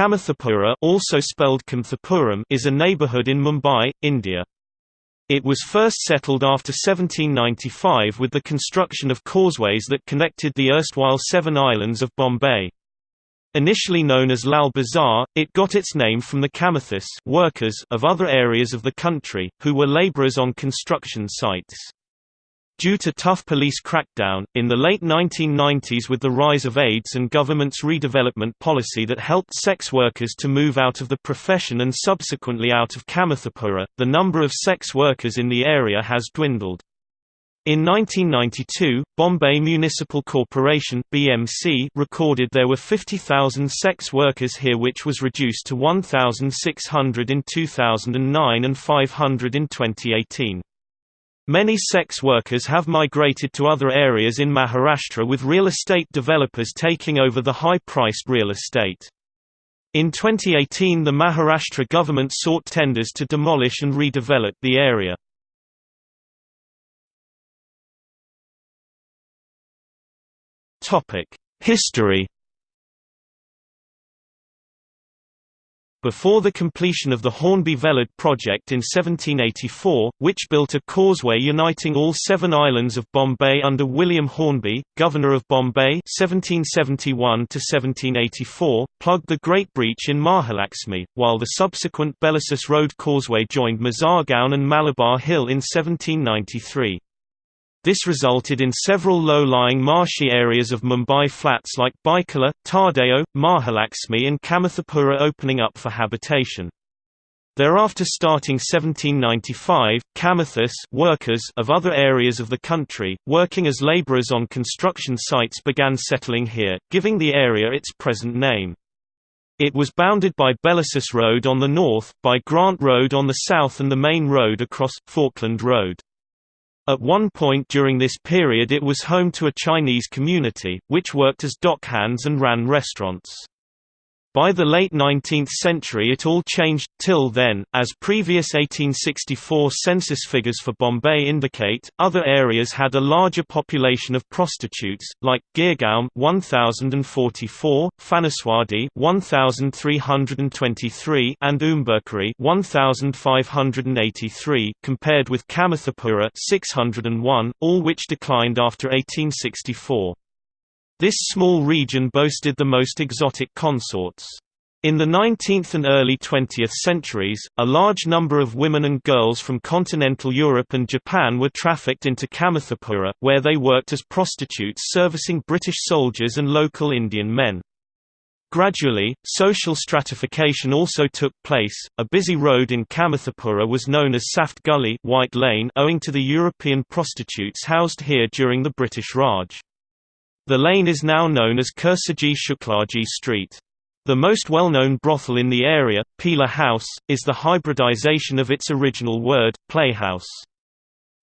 Kamathipura also spelled is a neighbourhood in Mumbai, India. It was first settled after 1795 with the construction of causeways that connected the erstwhile seven islands of Bombay. Initially known as Lal Bazar, it got its name from the Kamathis workers of other areas of the country, who were labourers on construction sites. Due to tough police crackdown, in the late 1990s with the rise of AIDS and government's redevelopment policy that helped sex workers to move out of the profession and subsequently out of Kamathipura, the number of sex workers in the area has dwindled. In 1992, Bombay Municipal Corporation (BMC) recorded there were 50,000 sex workers here which was reduced to 1,600 in 2009 and 500 in 2018. Many sex workers have migrated to other areas in Maharashtra with real estate developers taking over the high-priced real estate. In 2018 the Maharashtra government sought tenders to demolish and redevelop the area. History Before the completion of the Hornby-Vellard project in 1784, which built a causeway uniting all seven islands of Bombay under William Hornby, Governor of Bombay 1771–1784, plugged the Great Breach in Mahalaxmi, while the subsequent Bellasis Road causeway joined Mazagaon and Malabar Hill in 1793. This resulted in several low-lying marshy areas of Mumbai flats like Byculla, Tardeo, Mahalaxmi and Kamathipura opening up for habitation. Thereafter starting 1795, Kamathis workers of other areas of the country, working as labourers on construction sites began settling here, giving the area its present name. It was bounded by Bellasis Road on the north, by Grant Road on the south and the main road across, Falkland Road. At one point during this period it was home to a Chinese community, which worked as dockhands and ran restaurants. By the late 19th century it all changed, till then, as previous 1864 census figures for Bombay indicate, other areas had a larger population of prostitutes, like Girgaon 1044, Phanaswadi 1323 and Umberkari 1583 compared with Kamathipura 601, all which declined after 1864. This small region boasted the most exotic consorts. In the 19th and early 20th centuries, a large number of women and girls from continental Europe and Japan were trafficked into Kamathipura, where they worked as prostitutes servicing British soldiers and local Indian men. Gradually, social stratification also took place. A busy road in Kamathipura was known as Safed Gully White Lane owing to the European prostitutes housed here during the British Raj. The lane is now known as Kursaji Shuklaji Street. The most well-known brothel in the area, Pila House, is the hybridization of its original word, playhouse.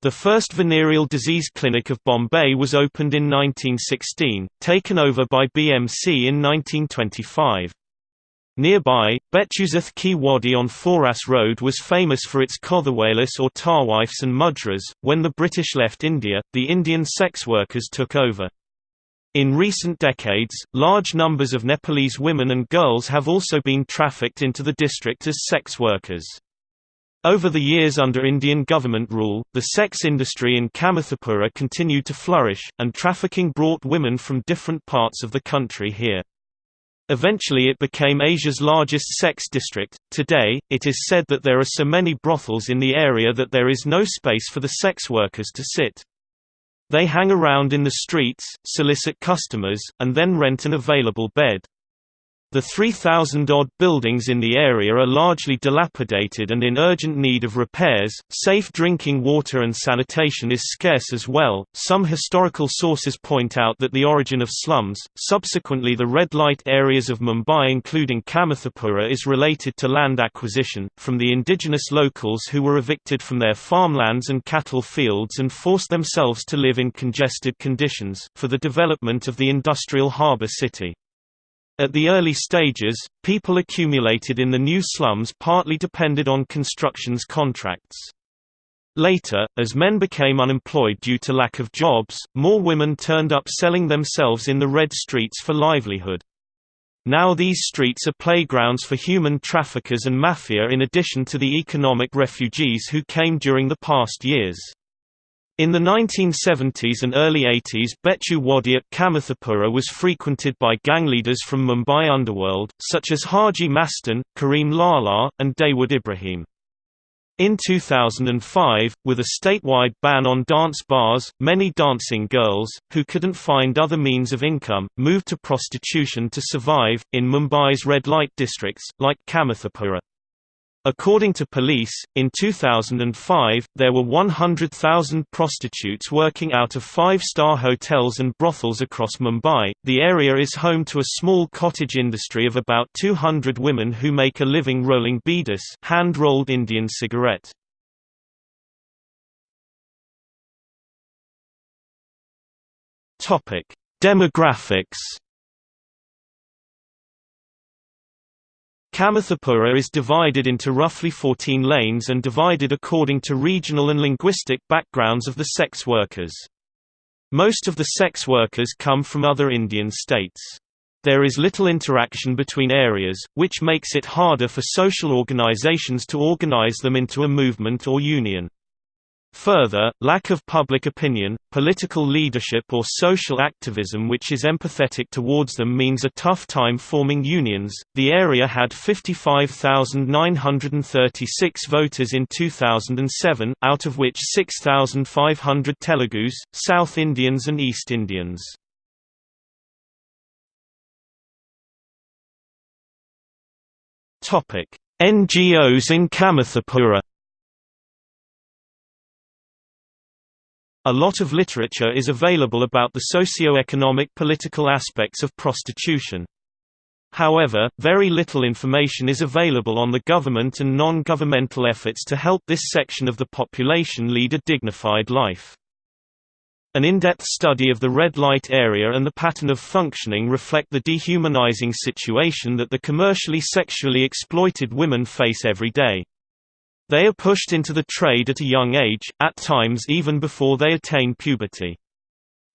The first venereal disease clinic of Bombay was opened in 1916, taken over by BMC in 1925. Nearby, Betjusath Ki Wadi on Foras Road was famous for its Kothawalis or tawaifs and mujras. When the British left India, the Indian sex workers took over. In recent decades, large numbers of Nepalese women and girls have also been trafficked into the district as sex workers. Over the years under Indian government rule, the sex industry in Kamathipura continued to flourish, and trafficking brought women from different parts of the country here. Eventually it became Asia's largest sex district. Today, it is said that there are so many brothels in the area that there is no space for the sex workers to sit. They hang around in the streets, solicit customers, and then rent an available bed. The 3,000-odd buildings in the area are largely dilapidated and in urgent need of repairs. Safe drinking water and sanitation is scarce as well. Some historical sources point out that the origin of slums, subsequently the red light areas of Mumbai including Kamathipura is related to land acquisition, from the indigenous locals who were evicted from their farmlands and cattle fields and forced themselves to live in congested conditions, for the development of the industrial harbour city. At the early stages, people accumulated in the new slums partly depended on constructions contracts. Later, as men became unemployed due to lack of jobs, more women turned up selling themselves in the red streets for livelihood. Now these streets are playgrounds for human traffickers and mafia in addition to the economic refugees who came during the past years. In the 1970s and early 80s Bechu Wadi at Kamathipura was frequented by gang leaders from Mumbai underworld, such as Haji Mastan, Kareem Lala, and Dawood Ibrahim. In 2005, with a statewide ban on dance bars, many dancing girls, who couldn't find other means of income, moved to prostitution to survive, in Mumbai's red light districts, like Kamathipura. According to police, in 2005, there were 100,000 prostitutes working out of five-star hotels and brothels across Mumbai. The area is home to a small cottage industry of about 200 women who make a living rolling beedis, hand-rolled Indian cigarette. Topic: Demographics Kamathipura is divided into roughly 14 lanes and divided according to regional and linguistic backgrounds of the sex workers. Most of the sex workers come from other Indian states. There is little interaction between areas, which makes it harder for social organizations to organize them into a movement or union. Further, lack of public opinion, political leadership or social activism which is empathetic towards them means a tough time forming unions. The area had 55,936 voters in 2007, out of which 6,500 Telugus, South Indians and East Indians. Topic: NGOs in Kamathipura A lot of literature is available about the socio-economic political aspects of prostitution. However, very little information is available on the government and non-governmental efforts to help this section of the population lead a dignified life. An in-depth study of the red light area and the pattern of functioning reflect the dehumanizing situation that the commercially sexually exploited women face every day. They are pushed into the trade at a young age, at times even before they attain puberty.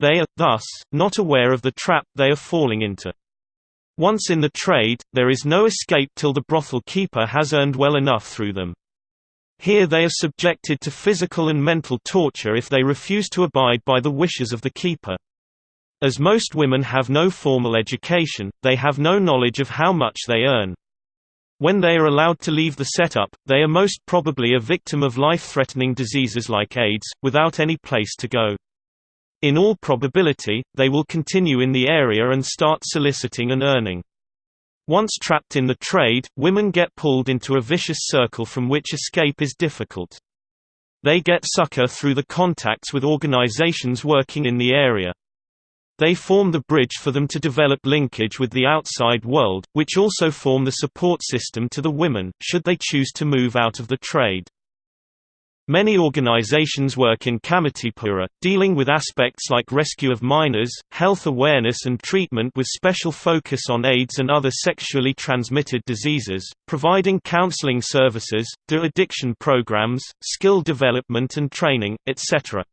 They are, thus, not aware of the trap they are falling into. Once in the trade, there is no escape till the brothel keeper has earned well enough through them. Here they are subjected to physical and mental torture if they refuse to abide by the wishes of the keeper. As most women have no formal education, they have no knowledge of how much they earn. When they are allowed to leave the setup, they are most probably a victim of life-threatening diseases like AIDS, without any place to go. In all probability, they will continue in the area and start soliciting and earning. Once trapped in the trade, women get pulled into a vicious circle from which escape is difficult. They get succor through the contacts with organizations working in the area. They form the bridge for them to develop linkage with the outside world, which also form the support system to the women, should they choose to move out of the trade. Many organizations work in Kamathipura, dealing with aspects like rescue of minors, health awareness and treatment with special focus on AIDS and other sexually transmitted diseases, providing counseling services, de-addiction programs, skill development and training, etc.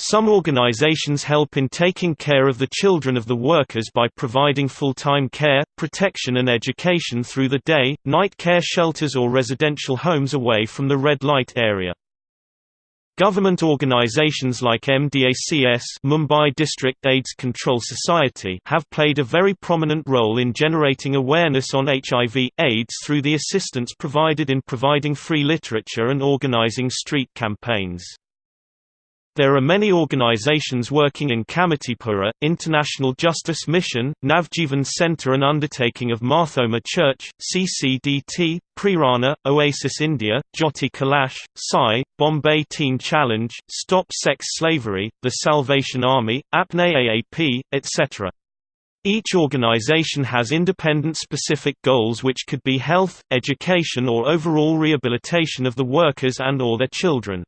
Some organizations help in taking care of the children of the workers by providing full-time care, protection and education through the day, night care shelters or residential homes away from the red light area. Government organizations like MDACS Mumbai District AIDS Control Society have played a very prominent role in generating awareness on HIV, AIDS through the assistance provided in providing free literature and organizing street campaigns. There are many organizations working in Kamathipura, International Justice Mission, Navjeevan Center and Undertaking of Marthoma Church, CCDT, Prerana, Oasis India, Jyoti Kalash, Sai, Bombay Teen Challenge, Stop Sex Slavery, The Salvation Army, Apne AAP, etc. Each organization has independent specific goals which could be health, education or overall rehabilitation of the workers and or their children.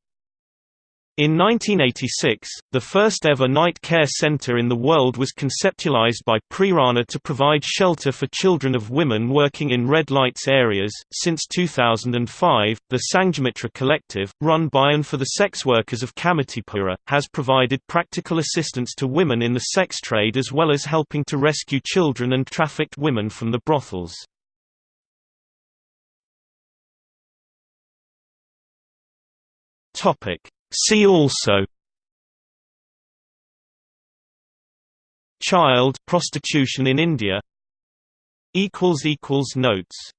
In 1986, the first ever night care center in the world was conceptualized by Prerana to provide shelter for children of women working in red lights areas. Since 2005, the Sanghamitra Collective, run by and for the sex workers of Kamathipura, has provided practical assistance to women in the sex trade as well as helping to rescue children and trafficked women from the brothels. Topic See also Child prostitution in India Notes